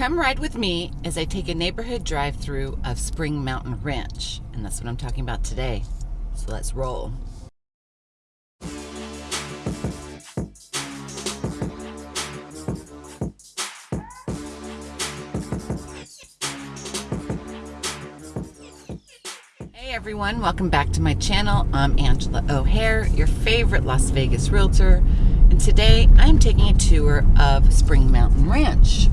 Come ride with me as I take a neighborhood drive through of Spring Mountain Ranch. And that's what I'm talking about today. So let's roll. Hey everyone, welcome back to my channel. I'm Angela O'Hare, your favorite Las Vegas realtor. And today I'm taking a tour of Spring Mountain Ranch.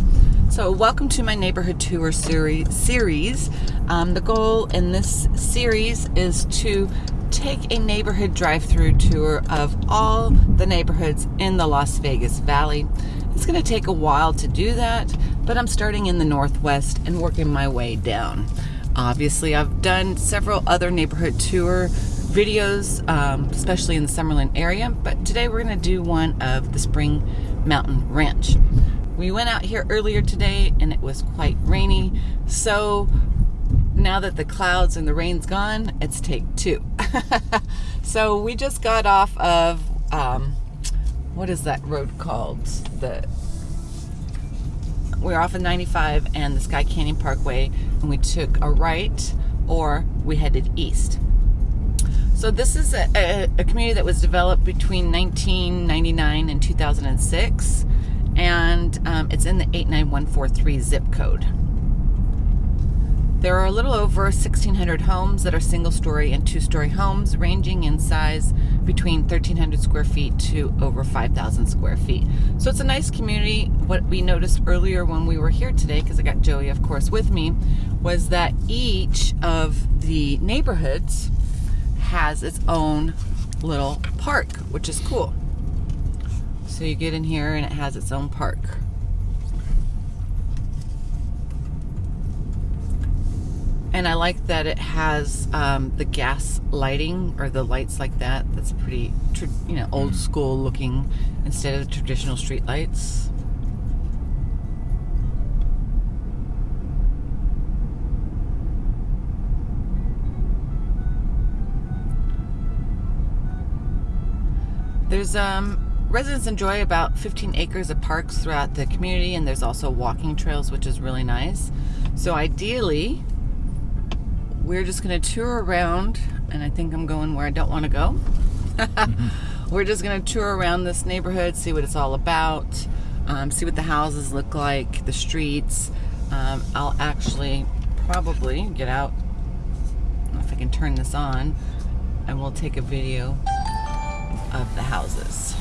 So welcome to my neighborhood tour series. Um, the goal in this series is to take a neighborhood drive-through tour of all the neighborhoods in the Las Vegas Valley. It's going to take a while to do that, but I'm starting in the Northwest and working my way down. Obviously, I've done several other neighborhood tour videos, um, especially in the Summerlin area, but today we're going to do one of the Spring Mountain Ranch. We went out here earlier today and it was quite rainy. So now that the clouds and the rain's gone, it's take two. so we just got off of, um, what is that road called? The We're off of 95 and the Skye Canyon Parkway and we took a right or we headed east. So this is a, a, a community that was developed between 1999 and 2006 and um, it's in the 89143 zip code. There are a little over 1,600 homes that are single story and two story homes ranging in size between 1,300 square feet to over 5,000 square feet. So it's a nice community. What we noticed earlier when we were here today, because I got Joey of course with me, was that each of the neighborhoods has its own little park, which is cool. So you get in here and it has its own park. And I like that it has um, the gas lighting or the lights like that. That's pretty, you know, old school looking instead of the traditional street lights. There's um Residents enjoy about 15 acres of parks throughout the community and there's also walking trails which is really nice. So ideally we're just going to tour around and I think I'm going where I don't want to go. we're just going to tour around this neighborhood, see what it's all about, um, see what the houses look like, the streets. Um, I'll actually probably get out if I can turn this on and we'll take a video of the houses.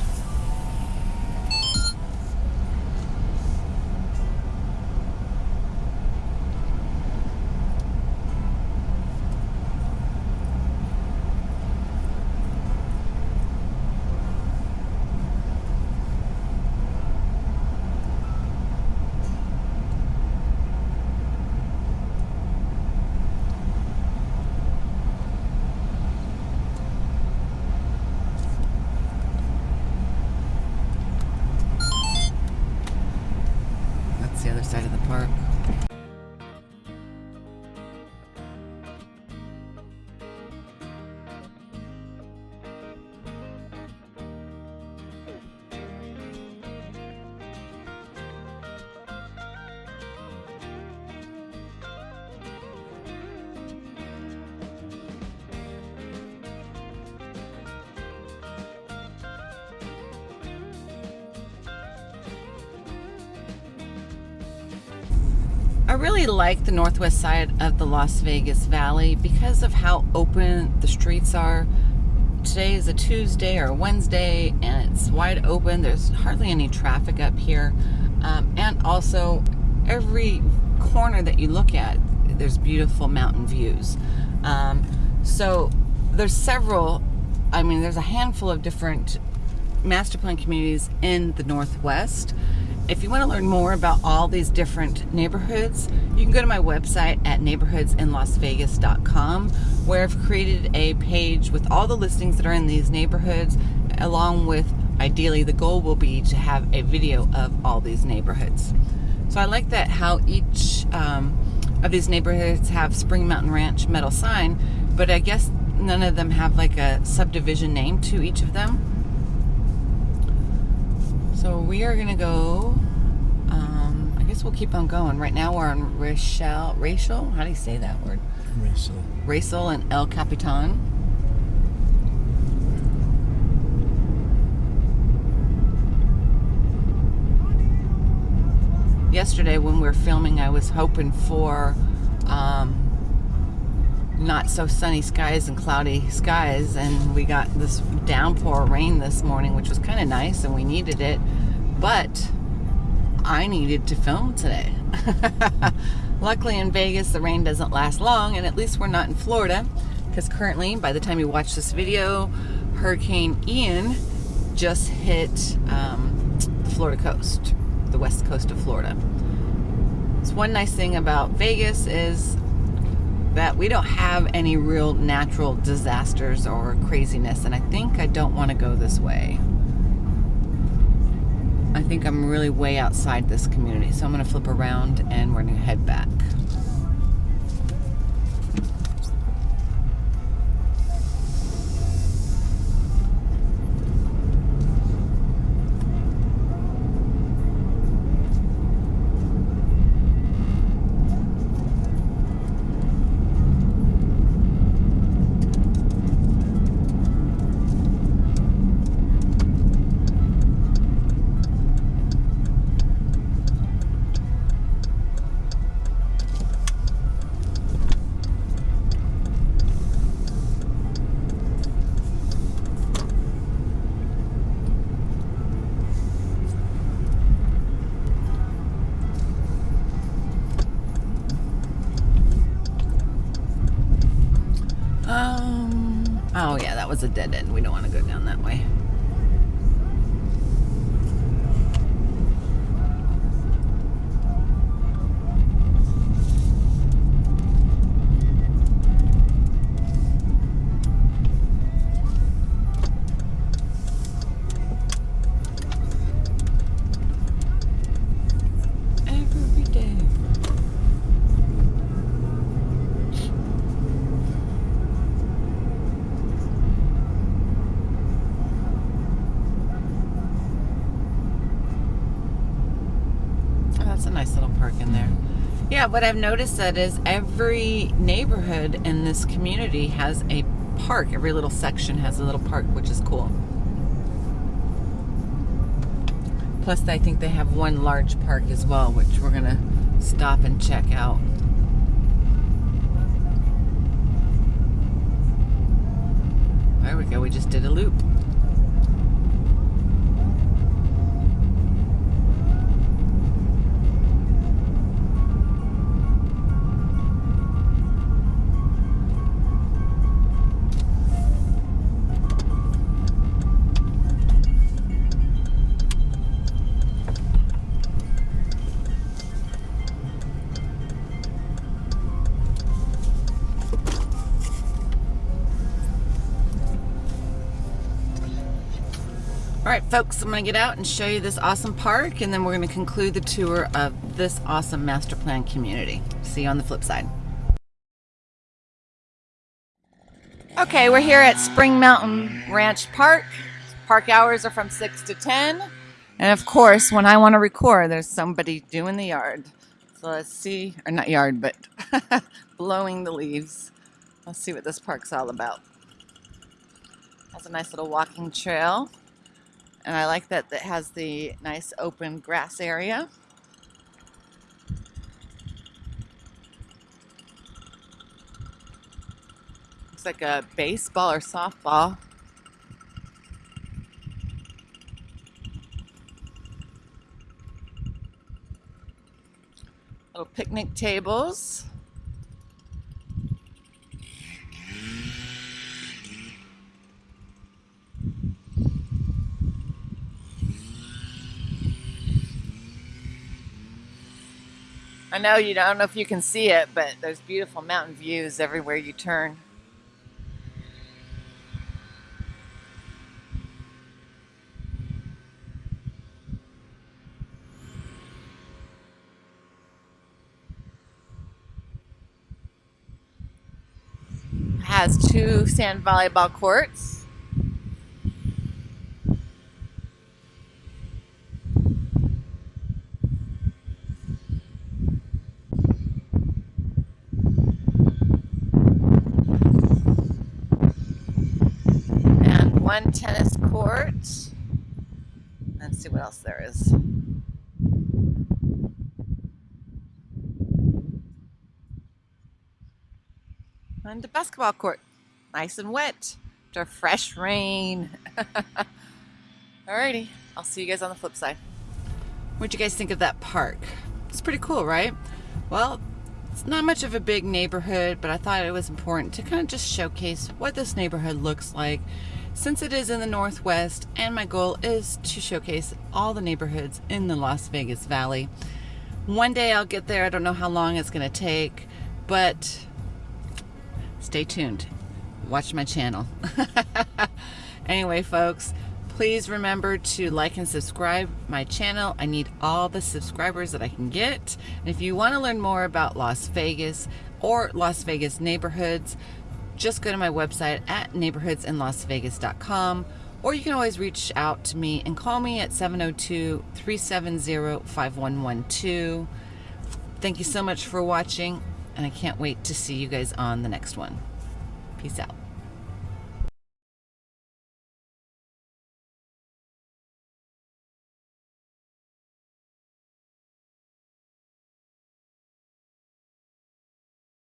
I really like the northwest side of the Las Vegas Valley because of how open the streets are. Today is a Tuesday or Wednesday and it's wide open. There's hardly any traffic up here. Um, and also every corner that you look at, there's beautiful mountain views. Um, so there's several, I mean, there's a handful of different master plan communities in the Northwest. If you want to learn more about all these different neighborhoods, you can go to my website at neighborhoodsinlasvegas.com where I've created a page with all the listings that are in these neighborhoods along with ideally the goal will be to have a video of all these neighborhoods. So I like that how each um, of these neighborhoods have Spring Mountain Ranch metal sign, but I guess none of them have like a subdivision name to each of them. So we are going to go Um, I guess we'll keep on going. Right now we're on Rachel, Rachel, how do you say that word? Rachel. Rachel and El Capitan. Yesterday when we were filming, I was hoping for um, not so sunny skies and cloudy skies, and we got this downpour rain this morning, which was kind of nice, and we needed it. But I needed to film today. Luckily in Vegas, the rain doesn't last long, and at least we're not in Florida, because currently, by the time you watch this video, Hurricane Ian just hit um, the Florida coast, the west coast of Florida. So one nice thing about Vegas is that we don't have any real natural disasters or craziness, and I think I don't want to go this way. I think I'm really way outside this community. So I'm going to flip around and we're going to head back. That was a dead end. We don't want to go down that way. What I've noticed that is every neighborhood in this community has a park. Every little section has a little park, which is cool. Plus, I think they have one large park as well, which we're going to stop and check out. There we go. We just did a loop. All right, folks, I'm gonna get out and show you this awesome park and then we're gonna conclude the tour of this awesome master plan community. See you on the flip side. Okay, we're here at Spring Mountain Ranch Park. Park hours are from 6 to 10. And of course, when I want to record, there's somebody doing the yard. So let's see, or not yard, but blowing the leaves. Let's see what this park's all about. Has a nice little walking trail. And I like that it has the nice open grass area. Looks like a baseball or softball. Little picnic tables. I know you don't know if you can see it, but there's beautiful mountain views everywhere you turn. It Has two sand volleyball courts. One tennis court. Let's see what else there is. And a basketball court. Nice and wet after fresh rain. Alrighty, I'll see you guys on the flip side. What'd you guys think of that park? It's pretty cool, right? Well, it's not much of a big neighborhood, but I thought it was important to kind of just showcase what this neighborhood looks like since it is in the Northwest and my goal is to showcase all the neighborhoods in the Las Vegas Valley. One day I'll get there. I don't know how long it's going to take, but stay tuned. Watch my channel. anyway, folks, please remember to like and subscribe my channel. I need all the subscribers that I can get. And if you want to learn more about Las Vegas or Las Vegas neighborhoods, just go to my website at neighborhoodsinlasvegas.com or you can always reach out to me and call me at 702-370-5112. Thank you so much for watching and I can't wait to see you guys on the next one. Peace out.